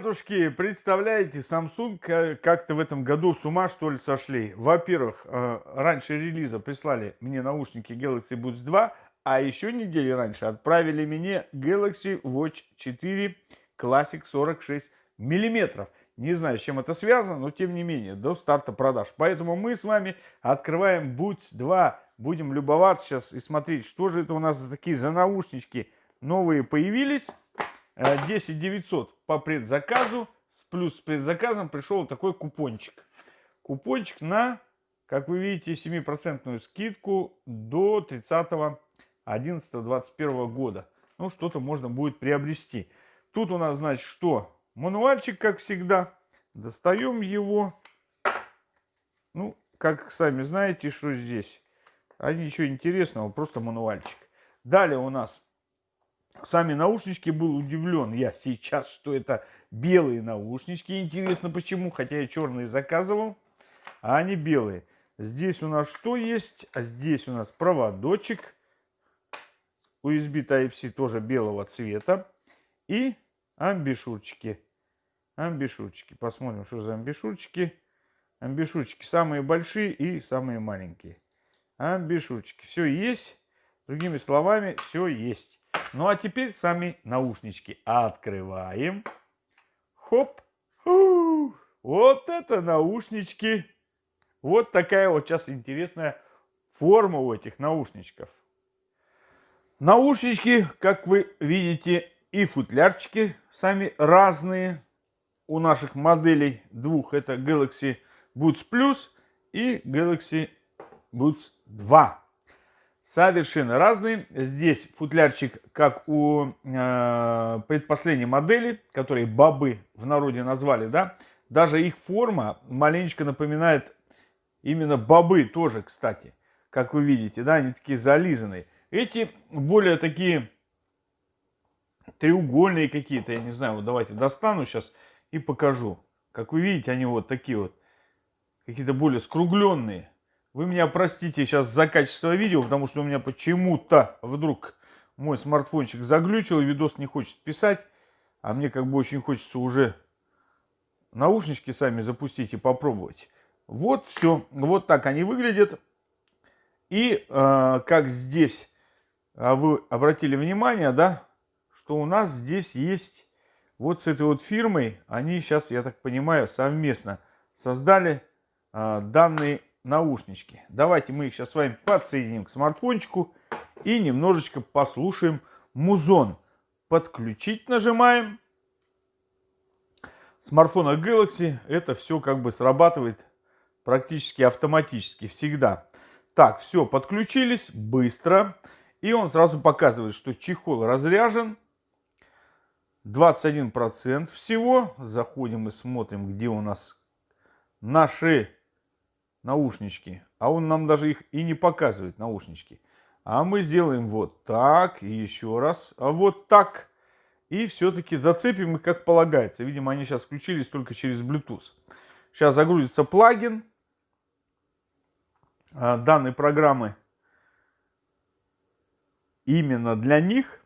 Ребятушки, представляете, Samsung как-то в этом году с ума что ли сошли. Во-первых, э, раньше релиза прислали мне наушники Galaxy Buds 2, а еще недели раньше отправили мне Galaxy Watch 4 Classic 46 миллиметров. Не знаю, с чем это связано, но тем не менее, до старта продаж. Поэтому мы с вами открываем Buds 2. Будем любоваться сейчас и смотреть, что же это у нас за такие за наушнички новые появились. 10 э, 900 по предзаказу. Плюс с предзаказом пришел такой купончик. Купончик на, как вы видите, 7% скидку до 30 11 21 года. Ну, что-то можно будет приобрести. Тут у нас, значит, что? Мануальчик, как всегда. Достаем его. Ну, как сами знаете, что здесь. А ничего интересного, просто мануальчик. Далее у нас Сами наушнички был удивлен я сейчас, что это белые наушнички. Интересно почему, хотя я черные заказывал, а они белые. Здесь у нас что есть? А здесь у нас проводочек. USB Type-C тоже белого цвета. И амбишурчики. Амбишурчики. Посмотрим, что за амбишурчики. Амбишурчики самые большие и самые маленькие. Амбишурчики. Все есть. Другими словами, все есть. Ну а теперь сами наушнички открываем. Хоп. Фу. Вот это наушнички. Вот такая вот сейчас интересная форма у этих наушничков. Наушнички, как вы видите, и футлярчики сами разные. У наших моделей двух это Galaxy Buds Plus и Galaxy Buds 2 совершенно разные. Здесь футлярчик, как у э, предпоследней модели, которые бобы в народе назвали, да, даже их форма маленечко напоминает именно бобы тоже, кстати, как вы видите, да, они такие зализанные. Эти более такие треугольные какие-то, я не знаю, вот давайте достану сейчас и покажу. Как вы видите, они вот такие вот, какие-то более скругленные. Вы меня простите сейчас за качество видео, потому что у меня почему-то вдруг мой смартфончик заглючил, видос не хочет писать. А мне как бы очень хочется уже наушнички сами запустить и попробовать. Вот все. Вот так они выглядят. И э, как здесь а вы обратили внимание, да, что у нас здесь есть вот с этой вот фирмой, они сейчас, я так понимаю, совместно создали э, данный наушнички. Давайте мы их сейчас с вами подсоединим к смартфончику и немножечко послушаем музон. Подключить нажимаем. Смартфона Galaxy это все как бы срабатывает практически автоматически всегда. Так, все, подключились быстро. И он сразу показывает, что чехол разряжен. 21% всего. Заходим и смотрим, где у нас наши наушнички. А он нам даже их и не показывает, наушнички. А мы сделаем вот так, и еще раз, а вот так. И все-таки зацепим их как полагается. Видимо, они сейчас включились только через Bluetooth. Сейчас загрузится плагин а, данной программы именно для них.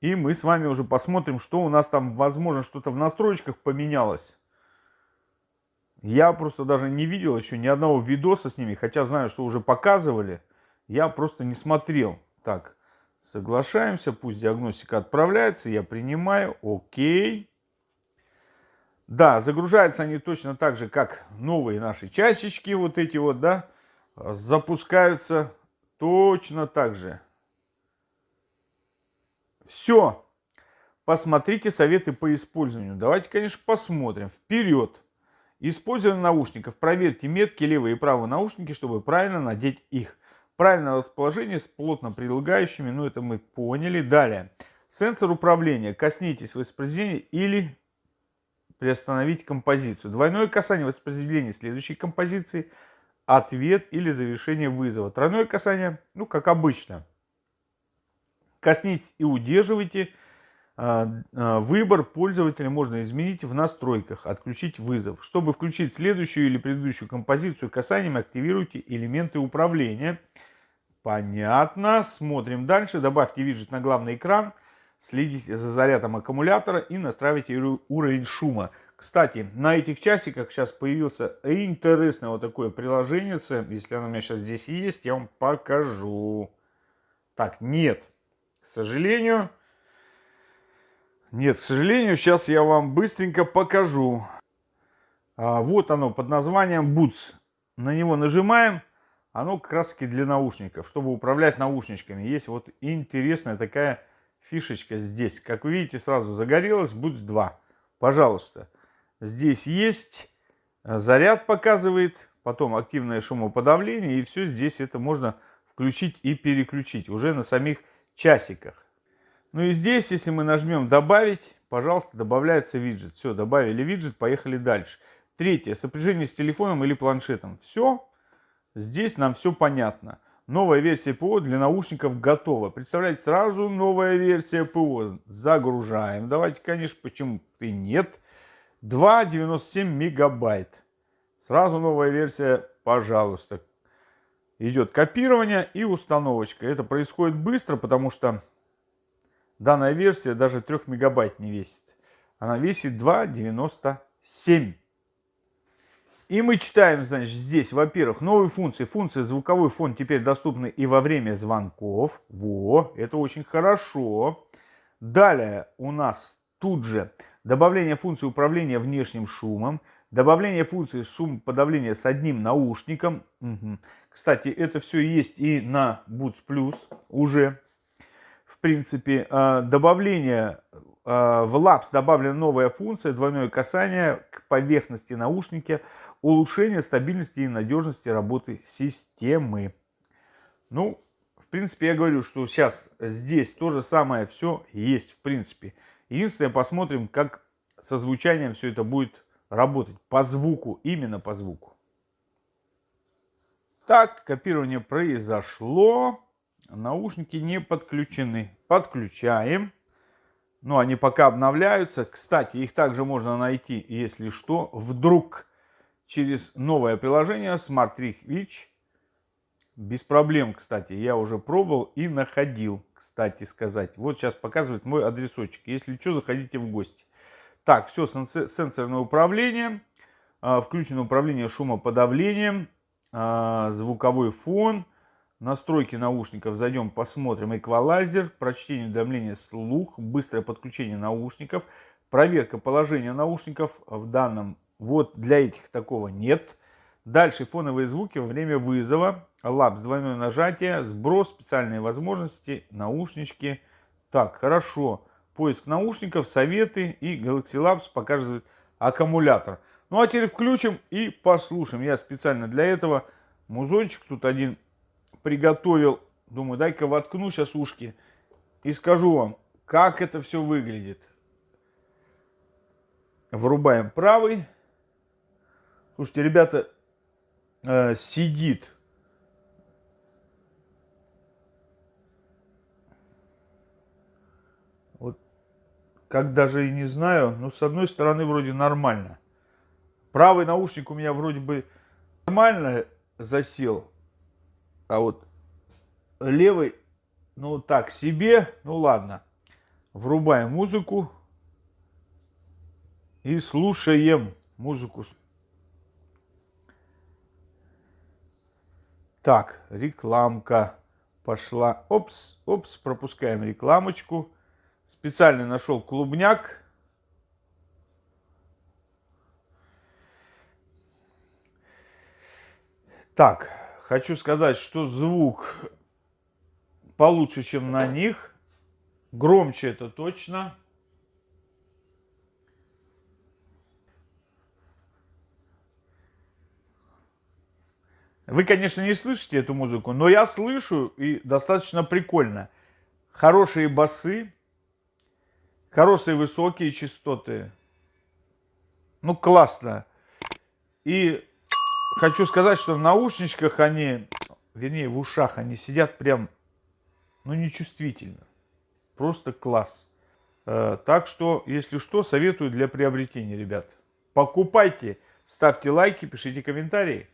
И мы с вами уже посмотрим, что у нас там, возможно, что-то в настройках поменялось. Я просто даже не видел еще ни одного видоса с ними, хотя знаю, что уже показывали. Я просто не смотрел. Так, соглашаемся, пусть диагностика отправляется, я принимаю, окей. Да, загружаются они точно так же, как новые наши часички, вот эти вот, да, запускаются точно так же. Все. Посмотрите советы по использованию. Давайте, конечно, посмотрим. Вперед. Использование наушников. Проверьте метки левые и правые наушники, чтобы правильно надеть их. Правильное расположение с плотно прилегающими, ну это мы поняли. Далее. Сенсор управления. Коснитесь воспроизведения или приостановить композицию. Двойное касание воспроизведения следующей композиции. Ответ или завершение вызова. Тройное касание, ну как обычно. Коснитесь и удерживайте выбор пользователя можно изменить в настройках, отключить вызов. Чтобы включить следующую или предыдущую композицию касанием, активируйте элементы управления. Понятно. Смотрим дальше. Добавьте виджет на главный экран. следите за зарядом аккумулятора и настраивайте уровень шума. Кстати, на этих часиках сейчас появился интересное вот такое приложение. Если оно у меня сейчас здесь есть, я вам покажу. Так, нет. К сожалению. Нет, к сожалению, сейчас я вам быстренько покажу. А, вот оно под названием Boots. На него нажимаем. Оно таки для наушников, чтобы управлять наушничками. Есть вот интересная такая фишечка здесь. Как вы видите, сразу загорелось Boots 2. Пожалуйста. Здесь есть э, заряд показывает, потом активное шумоподавление, и все здесь это можно включить и переключить уже на самих часиках. Ну и здесь, если мы нажмем «Добавить», пожалуйста, добавляется виджет. Все, добавили виджет, поехали дальше. Третье, сопряжение с телефоном или планшетом. Все, здесь нам все понятно. Новая версия ПО для наушников готова. Представляете, сразу новая версия ПО. Загружаем. Давайте, конечно, почему и нет. 2,97 мегабайт. Сразу новая версия, пожалуйста. Идет копирование и установочка. Это происходит быстро, потому что данная версия даже 3 мегабайт не весит. Она весит 2,97. И мы читаем, значит, здесь, во-первых, новые функции. Функция звуковой фон теперь доступны и во время звонков. Во, это очень хорошо. Далее у нас тут же добавление функции управления внешним шумом, добавление функции шум подавления с одним наушником. Угу. Кстати, это все есть и на Boots Plus уже. В принципе, а, добавление а, в Labs добавлена новая функция двойное касание к поверхности наушника, улучшение стабильности и надежности работы системы. Ну, в принципе, я говорю, что сейчас здесь то же самое все есть, в принципе. Единственное, посмотрим, как со звучанием все это будет работать. По звуку, именно по звуку. Так, копирование произошло. Наушники не подключены. Подключаем. Ну, они пока обновляются. Кстати, их также можно найти, если что, вдруг через новое приложение Smart Reach. Без проблем, кстати, я уже пробовал и находил кстати сказать. Вот сейчас показывает мой адресочек. Если что, заходите в гости. Так, все, сенсорное управление. А, включено управление шумоподавлением. А, звуковой фон. Настройки наушников. Зайдем, посмотрим. Эквалайзер. Прочтение уведомления слух. Быстрое подключение наушников. Проверка положения наушников. В данном вот для этих такого нет. Дальше фоновые звуки во время вызова. Лапс, двойное нажатие, сброс, специальные возможности, наушнички. Так, хорошо. Поиск наушников, советы и Galaxy Labs покажет аккумулятор. Ну а теперь включим и послушаем. Я специально для этого музончик тут один приготовил. Думаю, дай-ка воткну сейчас ушки и скажу вам, как это все выглядит. Врубаем правый. Слушайте, ребята, э, сидит как даже и не знаю, но с одной стороны вроде нормально. Правый наушник у меня вроде бы нормально засел, а вот левый, ну так себе, ну ладно. Врубаем музыку и слушаем музыку. Так, рекламка пошла. Опс, опс, пропускаем рекламочку. Специально нашел клубняк. Так, хочу сказать, что звук получше, чем на них. Громче это точно. Вы, конечно, не слышите эту музыку, но я слышу и достаточно прикольно. Хорошие басы, Хорошие высокие частоты. Ну, классно. И хочу сказать, что в наушничках они, вернее, в ушах они сидят прям, ну, нечувствительно. Просто класс. Э, так что, если что, советую для приобретения, ребят. Покупайте, ставьте лайки, пишите комментарии.